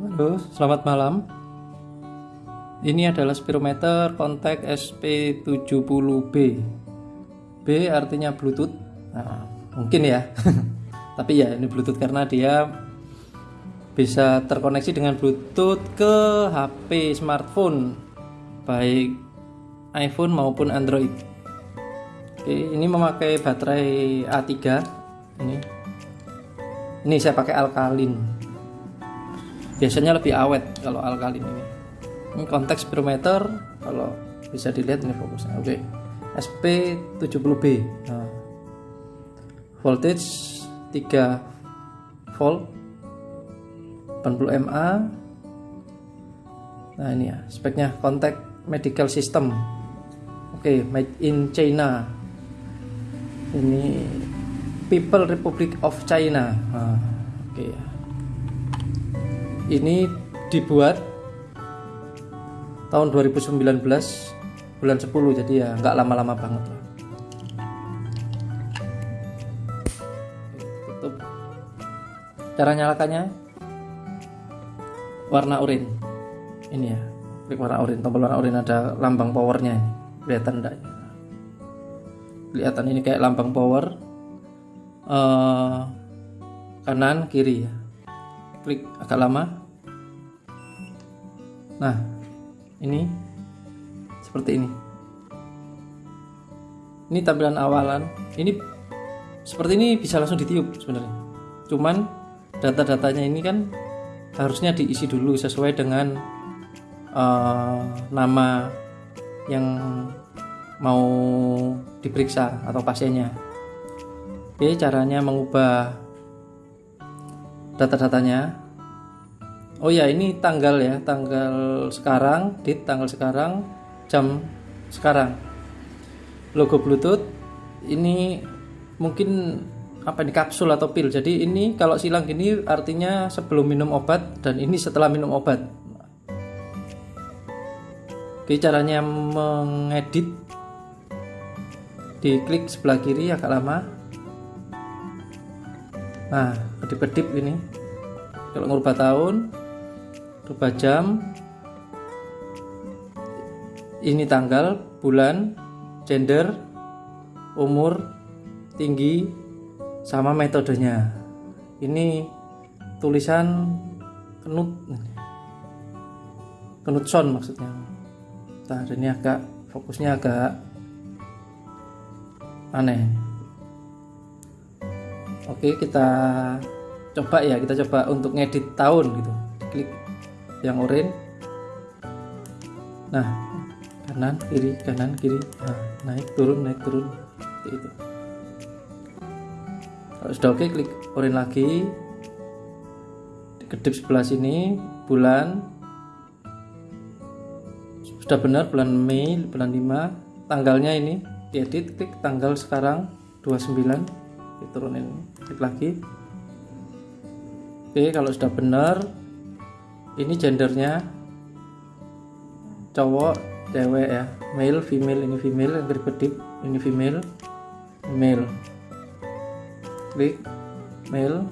Halo, selamat malam. Ini adalah spirometer kontak SP70B. B artinya Bluetooth. Nah, mungkin ya. Tapi ya ini Bluetooth karena dia bisa terkoneksi dengan Bluetooth ke HP smartphone baik iPhone maupun Android. Oke, ini memakai baterai A3 ini. Ini saya pakai alkalin. Biasanya lebih awet kalau alkalin ini. Ini konteks spirometer kalau bisa dilihat ini fokusnya. Oke. SP70B. Nah. Voltage 3 volt 80 mA. Nah, ini ya speknya kontak medical system. Oke, made in China. Ini People Republic of China. Nah, oke ya. Ini dibuat tahun 2019 bulan 10 jadi ya nggak lama-lama banget lah. Tutup. Cara nyalakannya warna oranye. Ini ya, klik warna oranye, tombol warna oranye ada lambang powernya ini. Kelihatan enggak? Kelihatan ini kayak lambang power. Uh, kanan kiri ya. Klik agak lama. Nah, ini seperti ini. Ini tampilan awalan. Ini seperti ini bisa langsung ditiup sebenarnya. Cuman data-datanya ini kan harusnya diisi dulu sesuai dengan uh, nama yang mau diperiksa atau pasiennya. Oke, caranya mengubah data-datanya. Oh ya, ini tanggal ya, tanggal sekarang, dit tanggal sekarang, jam sekarang. Logo Bluetooth ini mungkin apa ini kapsul atau pil. Jadi ini kalau silang gini artinya sebelum minum obat dan ini setelah minum obat. Oke, caranya mengedit diklik sebelah kiri agak lama. Nah, kedip-kedip ini. Kalau ngubah tahun, rubah jam, ini tanggal, bulan, gender, umur, tinggi, sama metodenya. Ini tulisan kenut kenutson maksudnya. Nah, ini agak fokusnya agak aneh. Oke, kita coba ya, kita coba untuk ngedit tahun gitu. Klik yang oranye. Nah, kanan kiri kanan kiri. Nah, naik turun naik turun. Itu. Kalau sudah oke klik orange lagi. Kedip sebelah sini bulan. Sudah benar bulan Mei bulan 5 tanggalnya ini diedit klik tanggal sekarang 29 diturunin klik lagi. Oke kalau sudah benar ini gendernya cowok cewek ya male female ini female yang kedip ini female male klik male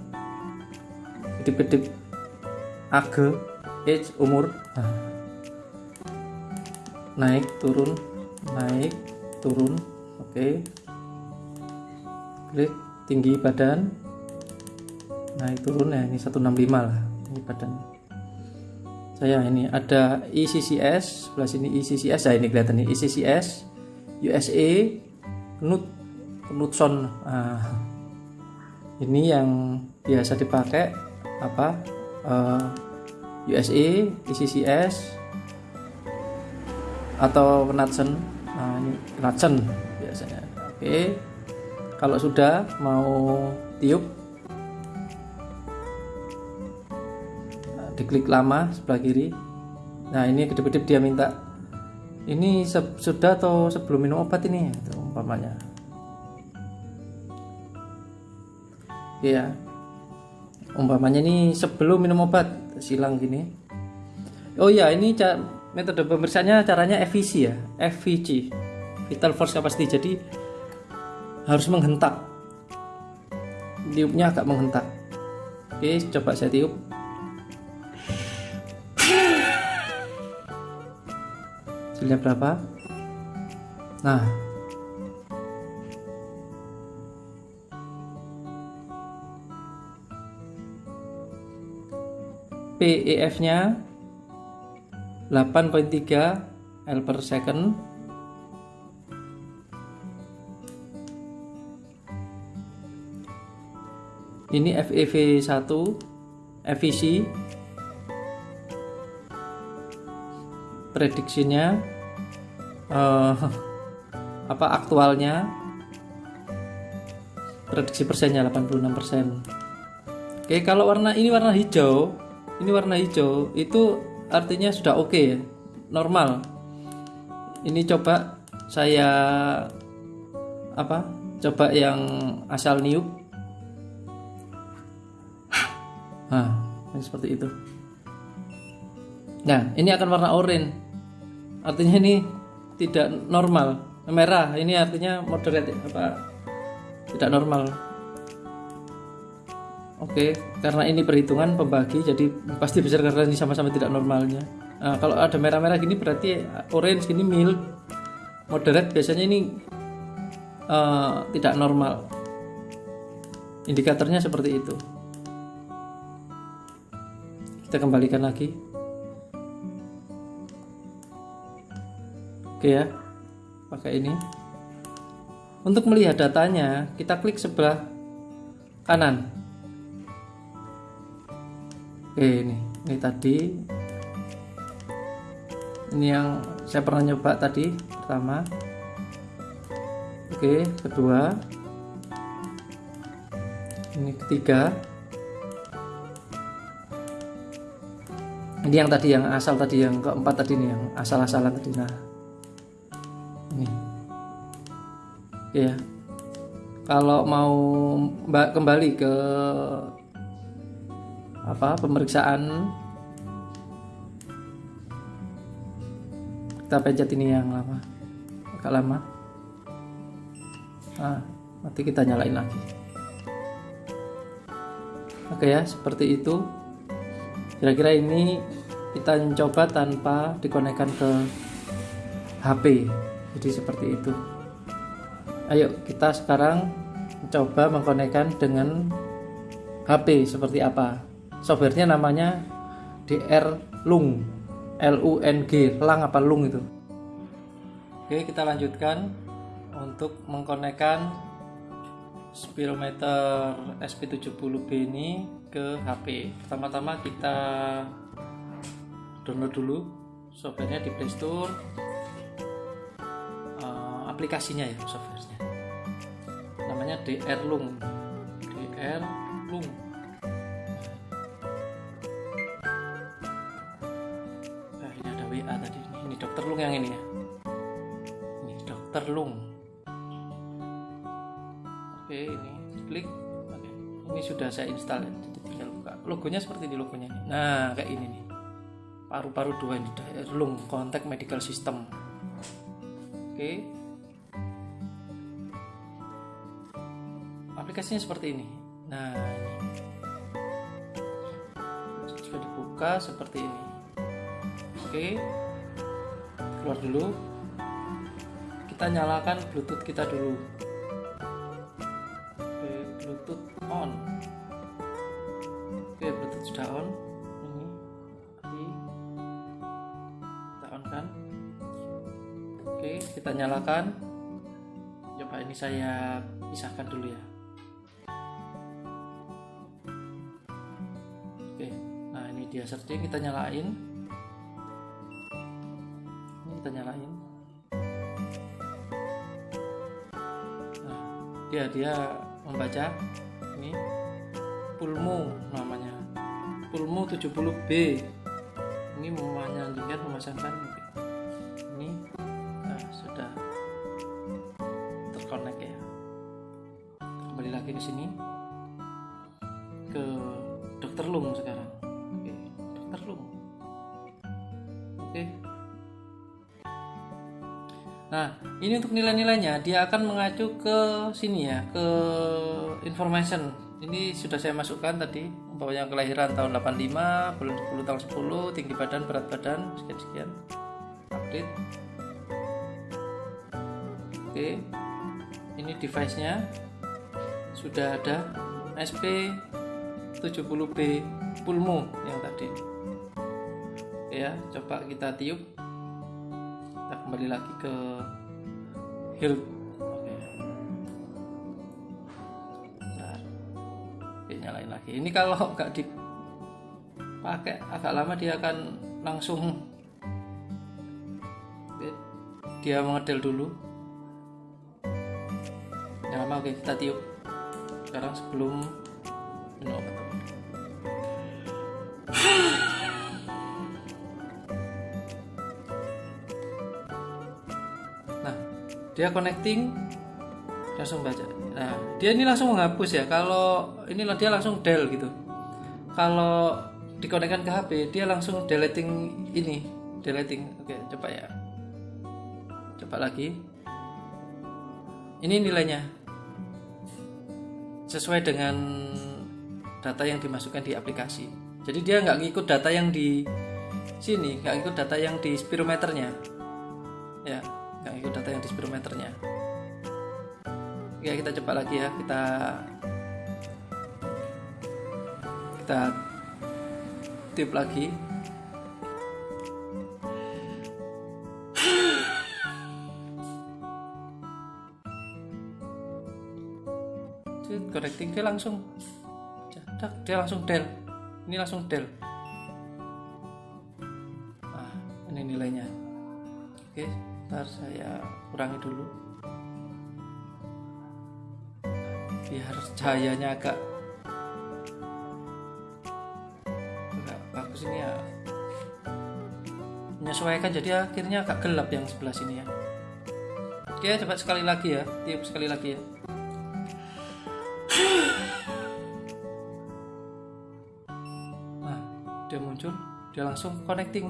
kedip-kedip age age umur nah. naik turun naik turun oke okay. klik tinggi badan naik turun ya ini 165 lah ini badan saya ini ada ECCS sebelah sini ECCS saya ini kelihatan nih ECCS USA Knut Knutson. Nah, ini yang biasa dipakai apa uh, USA ECCS atau Knudsen nah ini Knudsen biasanya. Oke kalau sudah mau tiup diklik lama sebelah kiri. Nah ini kedip-kedip dia minta ini sudah atau sebelum minum obat ini? Itu umpamanya. Ya umpamanya ini sebelum minum obat silang gini. Oh ya ini metode pemeriksaannya caranya FVC ya. FVC vital force capacity. Jadi harus menghentak. Tiupnya agak menghentak. Oke coba saya tiup hasilnya berapa? Nah. PEF nya 8.3 L per second. Ini FEV 1 prediksinya uh, apa aktualnya. Prediksi persennya 86% oke kalau warna ini warna hijau ini warna hijau itu artinya sudah oke okay ya normal. Ini coba saya apa coba yang asal niup. Nah seperti itu. Nah ini akan warna oranye artinya ini tidak normal. Merah ini artinya moderate apa? Tidak normal. Oke karena ini perhitungan pembagi jadi pasti besar karena ini sama-sama tidak normalnya. Nah, kalau ada merah-merah gini berarti orange gini mild. Moderate biasanya ini uh, tidak normal. Indikatornya seperti itu. Kita kembalikan lagi oke ya pakai ini. Untuk melihat datanya kita klik sebelah kanan. Oke ini ini tadi. Ini yang saya pernah nyoba tadi pertama. Oke kedua. Ini ketiga. Ini yang tadi yang asal tadi yang keempat tadi nih yang asal-asalan tadi. Nah ini ya kalau mau kembali ke apa pemeriksaan kita pencet ini yang lama agak lama. Nah nanti kita nyalain lagi. Oke ya seperti itu. Kira-kira ini kita coba tanpa dikonekkan ke HP jadi seperti itu. Ayo kita sekarang coba mengkonekkan dengan HP seperti apa. Softwarenya namanya DR Lung. L U N G. Lang apa lung itu? Oke kita lanjutkan untuk mengkonekkan speedometer SP70B ini ke HP pertama-tama kita download dulu softwarenya di Playstore aplikasinya ya softwarenya. Namanya DR Lung. DR Lung. Nah ini ada WA tadi. Ini dokter Lung yang ini ya. Ini dokter Lung. Oke ini klik. Oke. Ini sudah saya install ya. Logonya seperti di logonya ini. nah kayak ini nih. Paru-paru dua ini lung kontak medical system. Oke aplikasinya seperti ini. Nah ini. Jika dibuka seperti ini. Oke. Keluar dulu. Kita nyalakan bluetooth kita dulu. Oke bluetooth on. Oke bluetooth sudah on. Ini kita on kan oke kita nyalakan. Coba ini saya pisahkan dulu ya nah ini dia searching kita nyalain. Ini kita nyalain. Nah dia dia membaca ini. Pulmu namanya. Pulmu 70B ini menyanyikan memasangkan ini nah, sudah terkonek ya. Kembali lagi ke sini. Ke dokter lung sekarang lung oke. Nah ini untuk nilai-nilainya. Dia akan mengacu ke sini ya ke information. Ini sudah saya masukkan tadi umpamanya kelahiran tahun 85 bulan 10 tahun 10 tinggi badan berat badan sekian sekian. Update. Oke. Ini device nya sudah ada SP 70B Pulmo yang tadi ya. Coba kita tiup. Kita kembali lagi ke Hilt. Oke. Nyalain lagi. Ini kalau nggak dipakai agak lama dia akan langsung dia mengedel dulu. Yang lama oke kita tiup. Sekarang sebelum minum obat dia connecting langsung baca. Nah dia ini langsung menghapus ya. Kalau inilah dia langsung del gitu. Kalau dikonekkan ke HP dia langsung deleting ini deleting. Oke coba ya. Coba lagi. Ini nilainya. Sesuai dengan data yang dimasukkan di aplikasi. Jadi dia nggak ngikut data yang di sini nggak ngikut data yang di spirometernya. Ya nggak ngikut data yang di spirometernya ya kita coba lagi ya. Kita kita tip lagi. Connecting dia langsung dia langsung del. Ini langsung del. Nah ini nilainya. Oke ntar saya kurangi dulu. Biar cahayanya agak agak bagus ini ya. Menyesuaikan jadi akhirnya agak gelap yang sebelah sini ya. Oke coba sekali lagi ya. Tiup sekali lagi ya. Nah dia muncul dia langsung connecting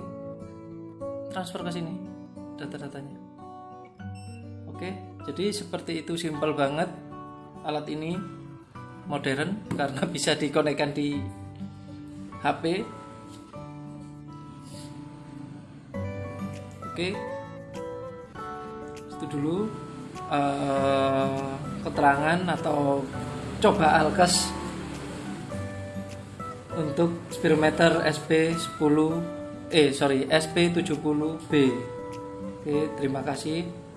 transfer ke sini data-datanya. Oke jadi seperti itu simpel banget alat ini modern karena bisa dikonekkan di HP oke itu dulu uh, keterangan atau coba alkes untuk spirometer SP10 eh sorry SP70B oke terima kasih